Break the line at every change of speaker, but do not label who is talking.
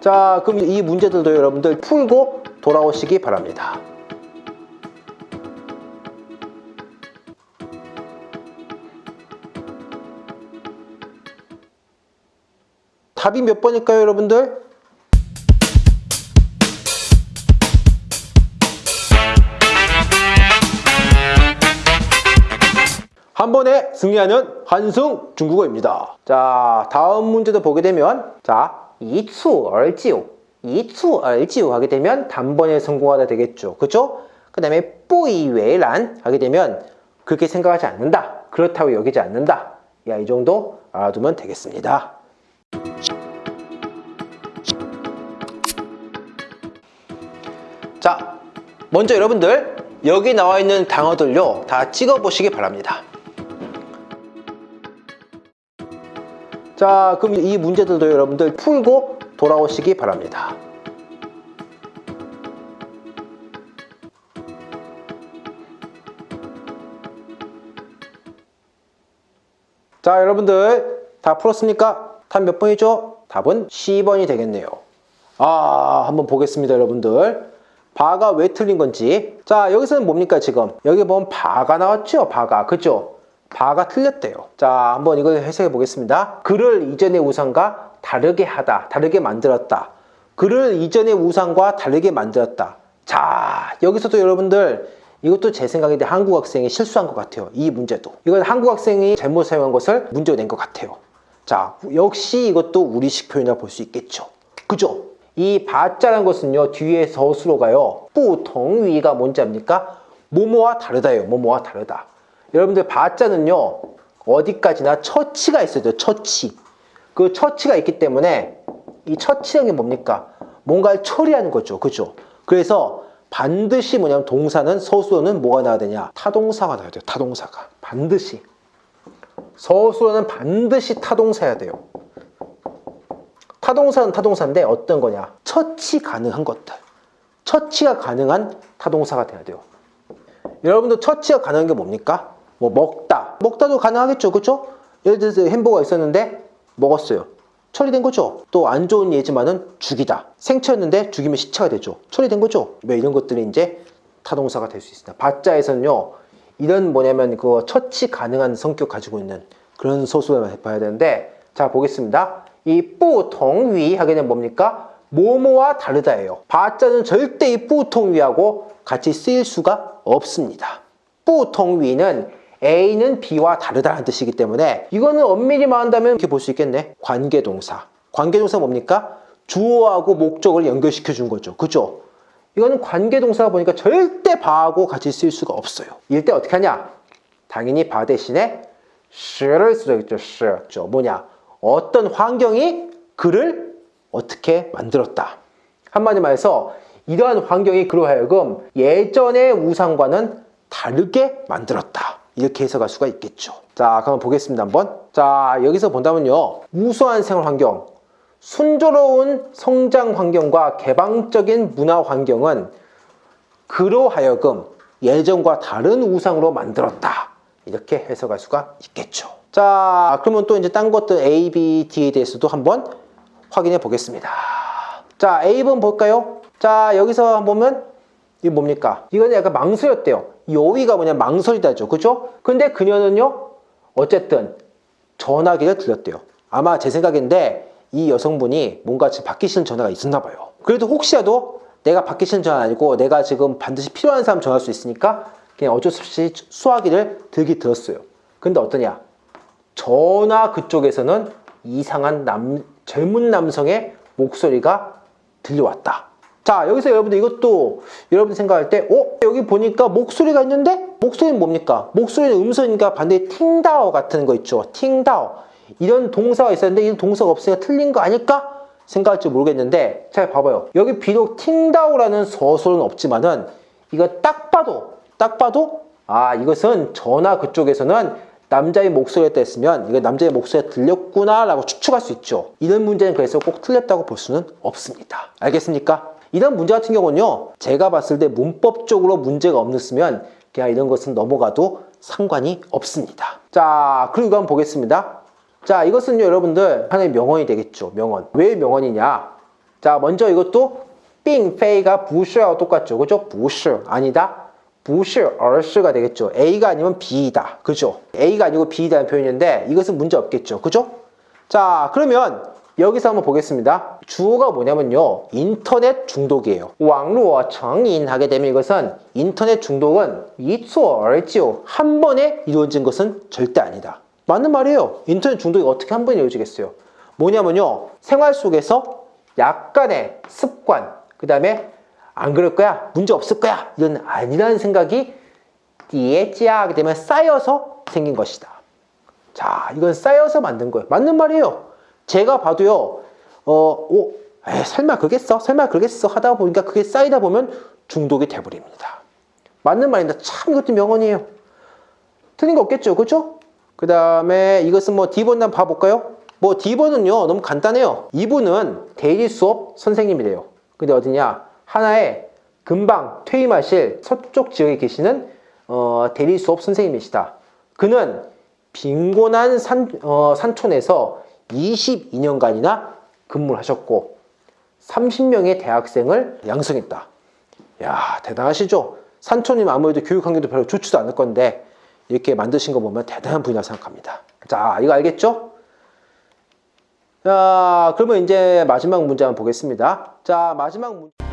자 그럼 이 문제들도 여러분들 풀고 돌아오시기 바랍니다. 답이 몇 번일까요 여러분들? 한 번에 승리하는 한승 중국어입니다. 자, 다음 문제도 보게 되면 자, 이추 얼지우, 이추 얼지우 하게 되면 단번에 성공하다 되겠죠. 그죠? 그 다음에 뿌이웨란 하게 되면 그렇게 생각하지 않는다. 그렇다고 여기지 않는다. 야, 이 정도 알아두면 되겠습니다. 자, 먼저 여러분들 여기 나와 있는 단어들요 다 찍어 보시기 바랍니다. 자, 그럼 이 문제들도 여러분들 풀고 돌아오시기 바랍니다. 자, 여러분들 다 풀었습니까? 답 몇 번이죠? 답은 10번이 되겠네요. 아, 한번 보겠습니다, 여러분들. 바가 왜 틀린 건지. 자, 여기서는 뭡니까, 지금? 여기 보면 바가 나왔죠? 바가. 그죠? 바가 틀렸대요. 자, 한번 이걸 해석해 보겠습니다. 그를 이전의 우상과 다르게 하다, 다르게 만들었다. 그를 이전의 우상과 다르게 만들었다. 자, 여기서도 여러분들 이것도 제 생각인데 한국 학생이 실수한 것 같아요. 이 문제도. 이건 한국 학생이 잘못 사용한 것을 문제로 낸 것 같아요. 자, 역시 이것도 우리식 표현이라 볼 수 있겠죠. 그죠? 이 바자라는 것은요, 뒤에 서술로 가요. 뿌통위가 뭔지 압니까? 뭐뭐와 다르다예요. 뭐뭐와 다르다. 여러분들 把자는요, 어디까지나 처치가 있어야 돼요. 처치. 그 처치가 있기 때문에 이 처치라는 게 뭡니까? 뭔가를 처리하는 거죠. 그죠? 그래서 반드시 뭐냐면 동사는 서술어는 뭐가 나와야 되냐? 타동사가 나와야 돼요. 타동사가. 반드시. 서술어는 반드시 타동사야 돼요. 타동사는 타동사인데 어떤 거냐? 처치 가능한 것들. 처치가 가능한 타동사가 돼야 돼요. 여러분도 처치가 가능한 게 뭡니까? 뭐 먹다. 먹다도 가능하겠죠. 그죠? 예를 들어서 햄버거가 있었는데 먹었어요. 처리된 거죠. 또 안 좋은 예지만은 죽이다. 생체였는데 죽이면 시체가 되죠. 처리된 거죠. 왜 이런 것들이 이제 타동사가 될 수 있습니다. 把자에서는요. 이런 뭐냐면 그 처치 가능한 성격 가지고 있는 그런 술어를 봐야 되는데 자 보겠습니다. 이 不同于 하게 되면 뭡니까? 뭐뭐와 다르다예요. 바자는 절대 이 뿌통위하고 같이 쓰일 수가 없습니다. 뿌통위는 A는 B와 다르다는 뜻이기 때문에 이거는 엄밀히 말한다면 이렇게 볼 수 있겠네. 관계동사. 관계동사 뭡니까? 주어하고 목적을 연결시켜 준 거죠. 그죠? 이거는 관계동사가 보니까 절대 바하고 같이 쓸 수가 없어요. 이럴 때 어떻게 하냐? 당연히 바 대신에 sh를 쓰겠죠. sh. 뭐냐? 어떤 환경이 그를 어떻게 만들었다. 한마디 말해서 이러한 환경이 그로 하여금 예전의 우상과는 다르게 만들었다. 이렇게 해석할 수가 있겠죠. 자, 그럼 보겠습니다. 한번. 자, 여기서 본다면요. 우수한 생활 환경, 순조로운 성장 환경과 개방적인 문화 환경은 그로 하여금 예전과 다른 우상으로 만들었다. 이렇게 해석할 수가 있겠죠. 자, 그러면 또 이제 딴 것들 A, B, D에 대해서도 한번 확인해 보겠습니다. 자, A번 볼까요? 자, 여기서 보면 이게 뭡니까? 이거는 약간 망설였대요. 여위가 뭐냐 망설이다죠. 그죠? 근데 그녀는요. 어쨌든 전화기를 들렸대요. 아마 제 생각인데 이 여성분이 뭔가 지금 싫은 전화가 있었나 봐요. 그래도 혹시라도 내가 싫은 전화 아니고 내가 지금 반드시 필요한 사람 전화할 수 있으니까 그냥 어쩔 수 없이 수화기를 들기 들었어요. 근데 어떠냐? 전화 그쪽에서는 이상한 남, 젊은 남성의 목소리가 들려왔다. 자 여기서 여러분들 이것도 여러분 생각할 때 어? 여기 보니까 목소리가 있는데 목소리는 뭡니까? 목소리는 음성이니까 반대에 팅다오 같은 거 있죠. 팅다오 이런 동사가 있었는데 이런 동사가 없으니까 틀린 거 아닐까? 생각할지 모르겠는데 잘 봐봐요. 여기 비록 팅다오라는 서술은 없지만은 이거 딱 봐도 딱 봐도 아 이것은 전화 그쪽에서는 남자의 목소리가 했으면 이거 남자의 목소리가 들렸구나 라고 추측할 수 있죠. 이런 문제는 그래서 꼭 틀렸다고 볼 수는 없습니다. 알겠습니까? 이런 문제 같은 경우는요 제가 봤을 때 문법적으로 문제가 없었으면 그냥 이런 것은 넘어가도 상관이 없습니다. 자 그리고 이거 한번 보겠습니다. 자 이것은요 여러분들 하나의 명언이 되겠죠 명언. 왜 명언이냐? 자 먼저 이것도 빙페이가 부슈와 똑같죠. 그죠? 부슈 아니다. 부실 얼스가 되겠죠. A가 아니면 B이다. 그죠? A가 아니고 B이라는 표현인데 이것은 문제 없겠죠. 그죠? 자 그러면 여기서 한번 보겠습니다. 주어가 뭐냐면요. 인터넷 중독이에요. 왕루어 정인 하게 되면 이것은 인터넷 중독은 이초얼지요. 한 번에 이루어진 것은 절대 아니다. 맞는 말이에요. 인터넷 중독이 어떻게 한 번에 이루어지겠어요? 뭐냐면요. 생활 속에서 약간의 습관, 그 다음에 안 그럴 거야, 문제 없을 거야, 이런 아니라는 생각이 디에지하게 되면 쌓여서 생긴 것이다. 자, 이건 쌓여서 만든 거예요. 맞는 말이에요. 제가 봐도요, 어, 오, 에이, 설마 그겠어? 설마 그겠어? 하다 보니까 그게 쌓이다 보면 중독이 돼버립니다. 맞는 말인데 참 이것도 명언이에요. 틀린 거 없겠죠, 그죠? 그 다음에 이것은 뭐 D번 한 봐볼까요? 뭐 D번은요 너무 간단해요. 이분은 대리 수업 선생님이래요. 근데 어디냐? 하나의 금방 퇴임하실 서쪽 지역에 계시는 어, 대리 수업 선생님이시다. 그는 빈곤한 산, 어, 산촌에서 22년간이나 근무를 하셨고 30명의 대학생을 양성했다. 야 대단하시죠? 산촌이면 아무래도 교육 환경도 별로 좋지도 않을 건데 이렇게 만드신 거 보면 대단한 분이라고 생각합니다. 자 이거 알겠죠? 자 그러면 이제 마지막 문제 한번 보겠습니다. 자 마지막 문제